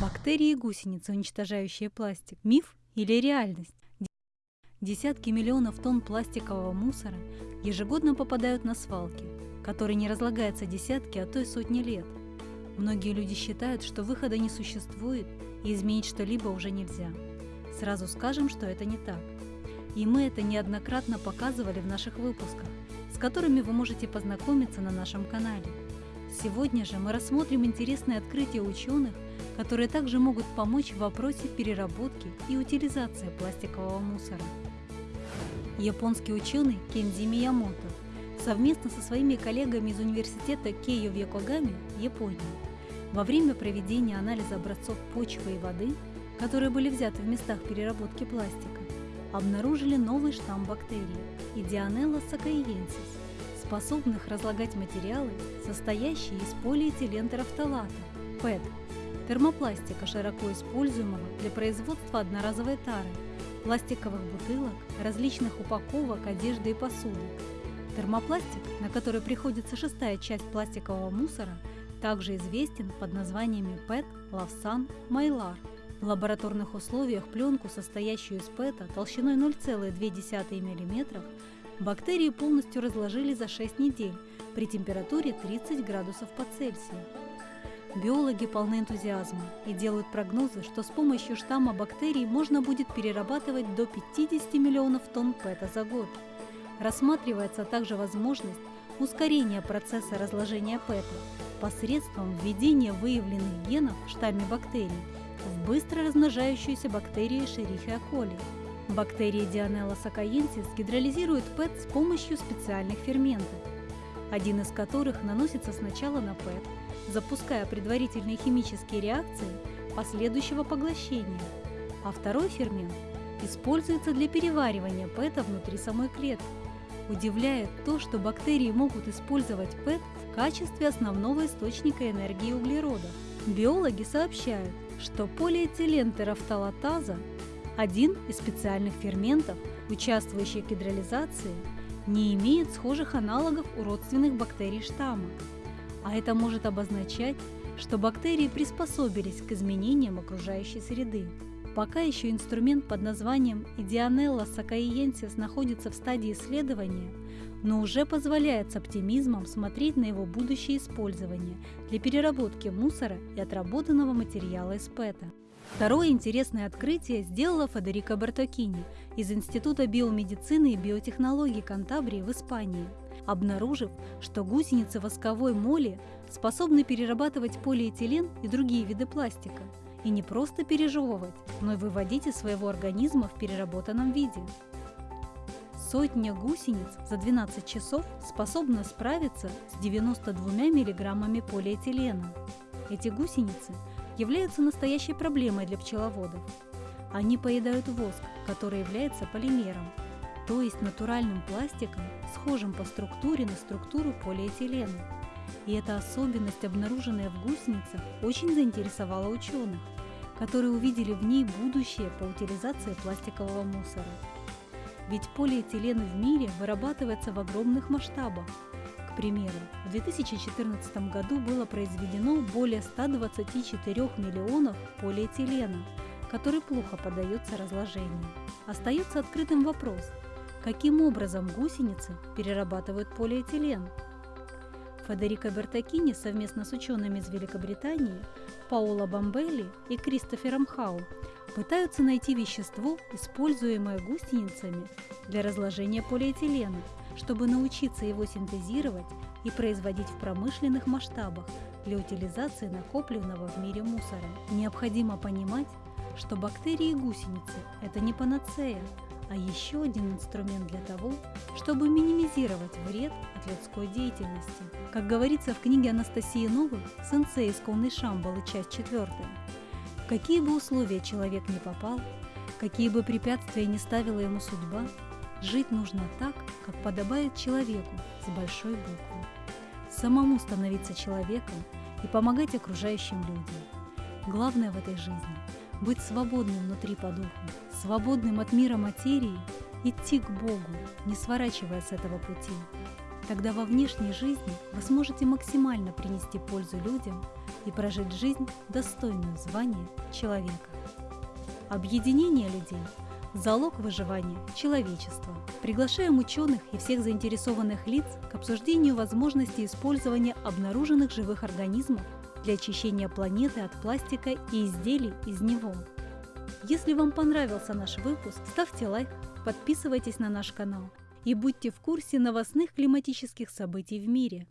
Бактерии и гусеницы, уничтожающие пластик. Миф или реальность? Десятки миллионов тонн пластикового мусора ежегодно попадают на свалки, который не разлагается десятки, а то и сотни лет. Многие люди считают, что выхода не существует и изменить что-либо уже нельзя. Сразу скажем, что это не так. И мы это неоднократно показывали в наших выпусках, с которыми вы можете познакомиться на нашем канале. Сегодня же мы рассмотрим интересные открытия ученых, которые также могут помочь в вопросе переработки и утилизации пластикового мусора. Японский ученый Кензи Миямото совместно со своими коллегами из университета Кейо в Йокогаме, Япония, во время проведения анализа образцов почвы и воды, которые были взяты в местах переработки пластика, обнаружили новый штамм бактерий – Идионелла сакаиенсис, способных разлагать материалы, состоящие из полиэтилентерофталата – ПЭТ, термопластика, широко используемого для производства одноразовой тары, пластиковых бутылок, различных упаковок, одежды и посуды. Термопластик, на который приходится шестая часть пластикового мусора, также известен под названиями ПЭТ, Лавсан, Майлар. В лабораторных условиях пленку, состоящую из ПЭТа толщиной 0,2 мм, бактерии полностью разложили за 6 недель при температуре 30 градусов по Цельсию. Биологи полны энтузиазма и делают прогнозы, что с помощью штамма бактерий можно будет перерабатывать до 50 миллионов тонн ПЭТа за год. Рассматривается также возможность ускорения процесса разложения ПЭТа посредством введения выявленных генов в штамме бактерий в быстро размножающуюся бактерию Шерихия коли. Бактерии Dionella сакаенсис гидролизируют ПЭТ с помощью специальных ферментов, один из которых наносится сначала на ПЭТ, запуская предварительные химические реакции последующего поглощения, а второй фермент используется для переваривания ПЭТа внутри самой клетки. Удивляет то, что бактерии могут использовать ПЭТ в качестве основного источника энергии углерода. Биологи сообщают, что полиэтилентерофталатаза – один из специальных ферментов, участвующих в гидролизации, не имеет схожих аналогов у родственных бактерий штамма. А это может обозначать, что бактерии приспособились к изменениям окружающей среды. Пока еще инструмент под названием Идионелла сакаиенсис находится в стадии исследования, но уже позволяет с оптимизмом смотреть на его будущее использование для переработки мусора и отработанного материала из ПЭТа. Второе интересное открытие сделала Федерико Бартокини из Института биомедицины и биотехнологий Кантабрии в Испании – обнаружив, что гусеницы восковой моли способны перерабатывать полиэтилен и другие виды пластика, и не просто пережевывать, но и выводить из своего организма в переработанном виде. Сотня гусениц за 12 часов способна справиться с 92 миллиграммами полиэтилена. Эти гусеницы являются настоящей проблемой для пчеловодов. Они поедают воск, который является полимером, то есть натуральным пластиком, схожим по структуре на структуру полиэтилена. И эта особенность, обнаруженная в гусеницах, очень заинтересовала ученых, которые увидели в ней будущее по утилизации пластикового мусора. Ведь полиэтилен в мире вырабатывается в огромных масштабах. К примеру, в 2014 году было произведено более 124 миллионов полиэтилена, который плохо поддается разложению. Остается открытым вопрос, каким образом гусеницы перерабатывают полиэтилен. Федерико Бертакини совместно с учеными из Великобритании Паоло Бамбелли и Кристофером Хау пытаются найти вещество, используемое гусеницами для разложения полиэтилена, чтобы научиться его синтезировать и производить в промышленных масштабах для утилизации накопленного в мире мусора. Необходимо понимать, что бактерии и гусеницы – это не панацея, а еще один инструмент для того, чтобы минимизировать вред от людской деятельности. Как говорится в книге Анастасии Новых «Сенсей исконный Шамбалы», часть 4. В какие бы условия человек не попал, какие бы препятствия не ставила ему судьба, жить нужно так, как подобает человеку с большой буквы. Самому становиться человеком и помогать окружающим людям. Главное в этой жизни – быть свободным внутри по духу, свободным от мира материи, идти к Богу, не сворачивая с этого пути. Тогда во внешней жизни вы сможете максимально принести пользу людям и прожить жизнь, достойную звания человека. Объединение людей – залог выживания человечества. Приглашаем ученых и всех заинтересованных лиц к обсуждению возможности использования обнаруженных живых организмов для очищения планеты от пластика и изделий из него. Если вам понравился наш выпуск, ставьте лайк, подписывайтесь на наш канал и будьте в курсе новостных климатических событий в мире.